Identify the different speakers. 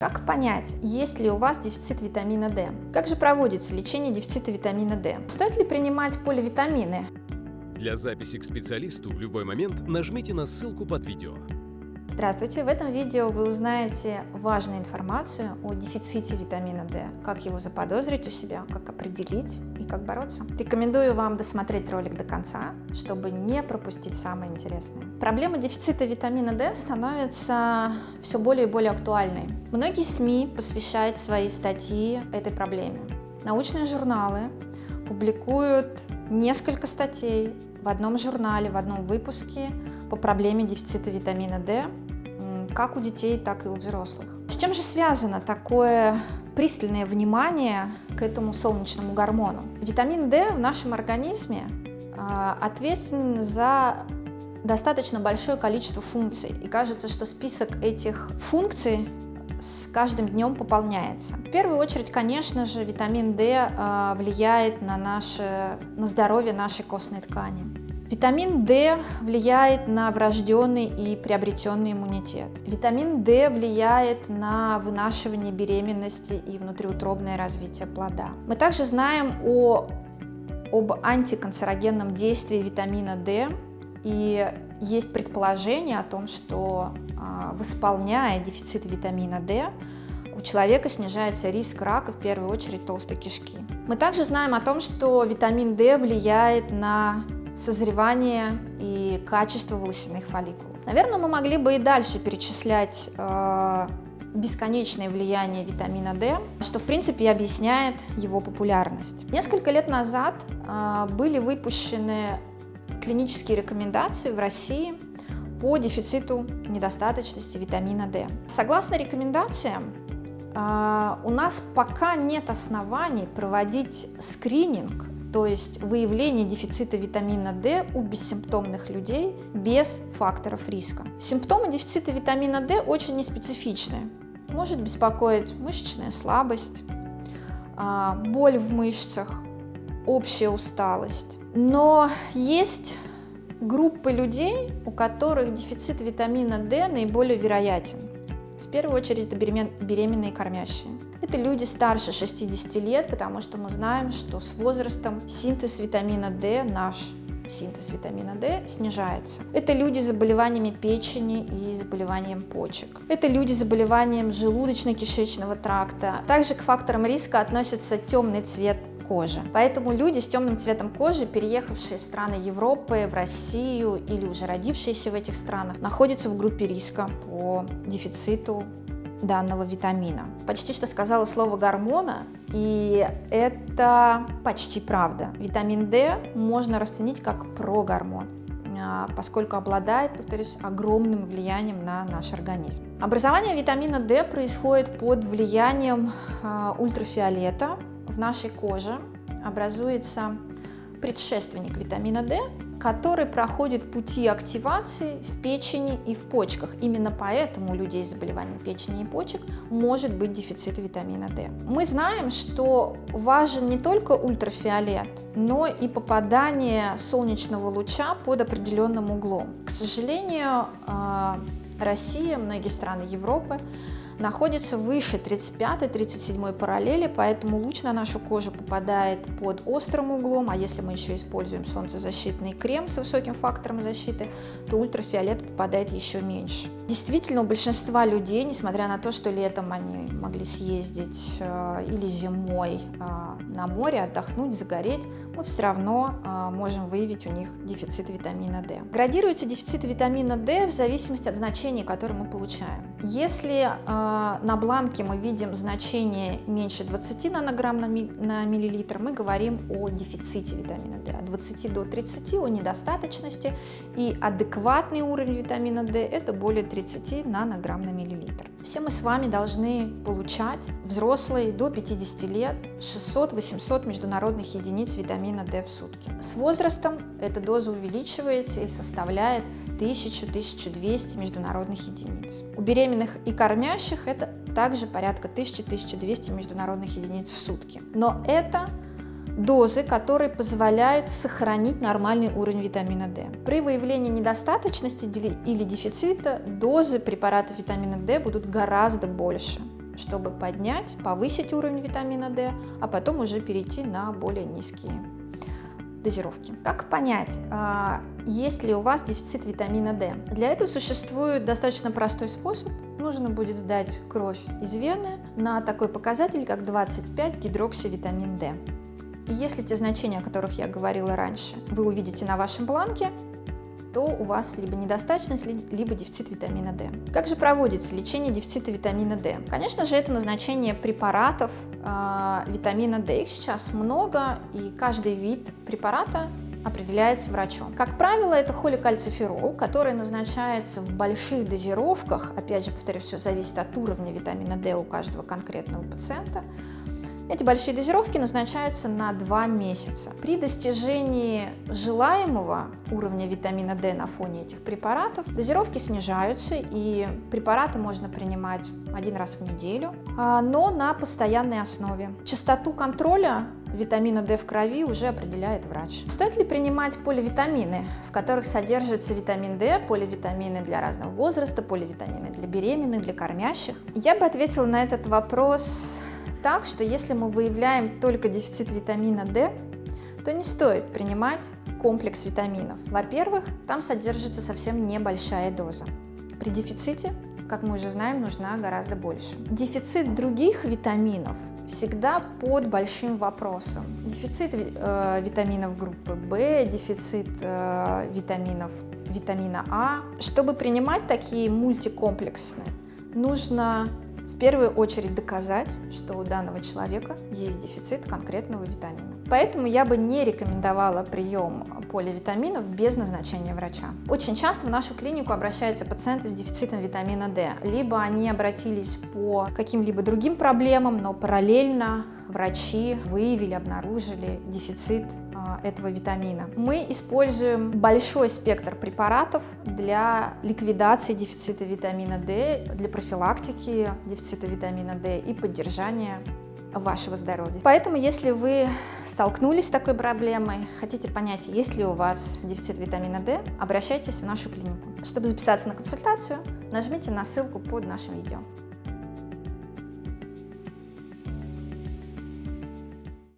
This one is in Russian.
Speaker 1: Как понять, есть ли у вас дефицит витамина D? Как же проводится лечение дефицита витамина D? Стоит ли принимать поливитамины?
Speaker 2: Для записи к специалисту в любой момент нажмите на ссылку под видео.
Speaker 1: Здравствуйте! В этом видео вы узнаете важную информацию о дефиците витамина D, как его заподозрить у себя, как определить и как бороться. Рекомендую вам досмотреть ролик до конца, чтобы не пропустить самое интересное. Проблема дефицита витамина D становится все более и более актуальной. Многие СМИ посвящают свои статьи этой проблеме. Научные журналы публикуют несколько статей в одном журнале, в одном выпуске по проблеме дефицита витамина D как у детей, так и у взрослых. С чем же связано такое пристальное внимание к этому солнечному гормону? Витамин D в нашем организме а, ответственен за достаточно большое количество функций. И кажется, что список этих функций с каждым днем пополняется. В первую очередь, конечно же, витамин D а, влияет на, наше, на здоровье нашей костной ткани. Витамин D влияет на врожденный и приобретенный иммунитет. Витамин D влияет на вынашивание беременности и внутриутробное развитие плода. Мы также знаем о, об антиканцерогенном действии витамина D и есть предположение о том, что а, восполняя дефицит витамина D, у человека снижается риск рака, в первую очередь толстой кишки. Мы также знаем о том, что витамин D влияет на созревание и качество волосяных фолликулов. Наверное, мы могли бы и дальше перечислять э, бесконечное влияние витамина D, что в принципе и объясняет его популярность. Несколько лет назад э, были выпущены клинические рекомендации в России по дефициту недостаточности витамина D. Согласно рекомендациям, э, у нас пока нет оснований проводить скрининг то есть выявление дефицита витамина D у бессимптомных людей без факторов риска. Симптомы дефицита витамина D очень неспецифичные. Может беспокоить мышечная слабость, а, боль в мышцах, общая усталость. Но есть группы людей, у которых дефицит витамина D наиболее вероятен. В первую очередь это беременные кормящие. Это люди старше 60 лет, потому что мы знаем, что с возрастом синтез витамина D, наш синтез витамина D снижается. Это люди с заболеваниями печени и заболеванием почек. Это люди с заболеванием желудочно-кишечного тракта. Также к факторам риска относится темный цвет кожи. Поэтому люди с темным цветом кожи, переехавшие в страны Европы, в Россию или уже родившиеся в этих странах, находятся в группе риска по дефициту данного витамина. Почти что сказала слово гормона, и это почти правда. Витамин D можно расценить как прогормон а, поскольку обладает, повторюсь, огромным влиянием на наш организм. Образование витамина D происходит под влиянием а, ультрафиолета в нашей коже. Образуется предшественник витамина D, который проходит пути активации в печени и в почках. Именно поэтому у людей с заболеванием печени и почек может быть дефицит витамина D. Мы знаем, что важен не только ультрафиолет, но и попадание солнечного луча под определенным углом. К сожалению, а, Россия, многие страны Европы находится выше 35-37 параллели, поэтому луч на нашу кожу попадает под острым углом, а если мы еще используем солнцезащитный крем с высоким фактором защиты, то ультрафиолет попадает еще меньше. Действительно, у большинства людей, несмотря на то, что летом они могли съездить э, или зимой э, на море, отдохнуть, загореть, мы все равно э, можем выявить у них дефицит витамина D. Градируется дефицит витамина D в зависимости от значения, которое мы получаем. Если э, на бланке мы видим значение меньше 20 нанограмм на, ми на миллилитр, мы говорим о дефиците витамина D. От 20 до 30 о недостаточности и адекватный уровень витамина D это более 30 нанограмм на миллилитр. Все мы с вами должны получать, взрослые до 50 лет, 600-800 международных единиц витамина D в сутки. С возрастом эта доза увеличивается и составляет 1000-1200 международных единиц. У беременных и кормящих это также порядка 1000-1200 международных единиц в сутки. Но это дозы, которые позволяют сохранить нормальный уровень витамина D. При выявлении недостаточности или дефицита дозы препаратов витамина D будут гораздо больше. чтобы поднять, повысить уровень витамина D, а потом уже перейти на более низкие дозировки. Как понять, а, есть ли у вас дефицит витамина D? Для этого существует достаточно простой способ. Нужно будет сдать кровь из вены на такой показатель, как 25 гидроксивитамин D. Если те значения, о которых я говорила раньше, вы увидите на вашем бланке, то у вас либо недостаточность, либо дефицит витамина D. Как же проводится лечение дефицита витамина D? Конечно же, это назначение препаратов э, витамина D. Их сейчас много, и каждый вид препарата определяется врачом. Как правило, это холикальциферол, который назначается в больших дозировках. Опять же, повторюсь, все зависит от уровня витамина D у каждого конкретного пациента. Эти большие дозировки назначаются на 2 месяца. При достижении желаемого уровня витамина D на фоне этих препаратов дозировки снижаются и препараты можно принимать один раз в неделю, а, но на постоянной основе. Частоту контроля витамина D в крови уже определяет врач. Стоит ли принимать поливитамины, в которых содержится витамин D, поливитамины для разного возраста, поливитамины для беременных, для кормящих? Я бы ответила на этот вопрос так, что если мы выявляем только дефицит витамина D, то не стоит принимать комплекс витаминов. Во-первых, там содержится совсем небольшая доза. При дефиците, как мы уже знаем, нужна гораздо больше. Дефицит других витаминов всегда под большим вопросом. Дефицит э, витаминов группы В, дефицит э, витаминов витамина А. Чтобы принимать такие мультикомплексные, нужно в первую очередь доказать, что у данного человека есть дефицит конкретного витамина. Поэтому я бы не рекомендовала прием поливитаминов без назначения врача. Очень часто в нашу клинику обращаются пациенты с дефицитом витамина D. Либо они обратились по каким-либо другим проблемам, но параллельно врачи выявили, обнаружили дефицит а, этого витамина. Мы используем большой спектр препаратов для ликвидации дефицита витамина D, для профилактики дефицита витамина D и поддержания вашего здоровья. Поэтому, если вы столкнулись с такой проблемой, хотите понять, есть ли у вас дефицит витамина D, обращайтесь в нашу клинику. Чтобы записаться на консультацию, нажмите на ссылку под нашим видео.